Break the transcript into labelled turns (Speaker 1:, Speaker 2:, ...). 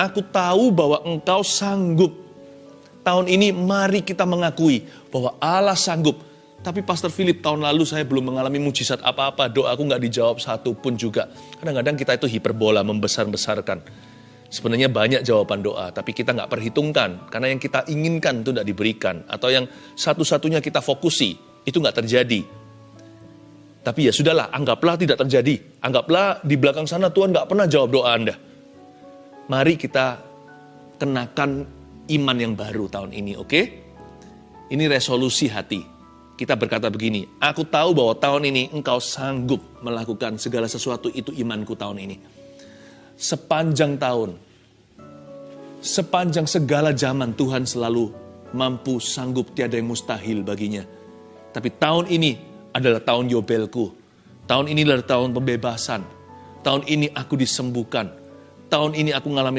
Speaker 1: aku tahu bahwa engkau sanggup. Tahun ini mari kita mengakui bahwa Allah sanggup. Tapi Pastor Philip tahun lalu saya belum mengalami mujizat apa-apa, doaku nggak dijawab satu pun juga. Kadang-kadang kita itu hiperbola, membesar-besarkan. Sebenarnya banyak jawaban doa, tapi kita nggak perhitungkan. Karena yang kita inginkan itu tidak diberikan. Atau yang satu-satunya kita fokusi, itu nggak terjadi. Tapi ya sudahlah, anggaplah tidak terjadi. Anggaplah di belakang sana Tuhan nggak pernah jawab doa Anda. Mari kita kenakan iman yang baru tahun ini, oke? Ini resolusi hati. Kita berkata begini, aku tahu bahwa tahun ini engkau sanggup melakukan segala sesuatu itu imanku tahun ini. Sepanjang tahun, sepanjang segala zaman Tuhan selalu mampu, sanggup, tiada yang mustahil baginya. Tapi tahun ini adalah tahun Yobelku. Tahun ini adalah tahun pembebasan. Tahun ini aku disembuhkan. Tahun ini aku mengalami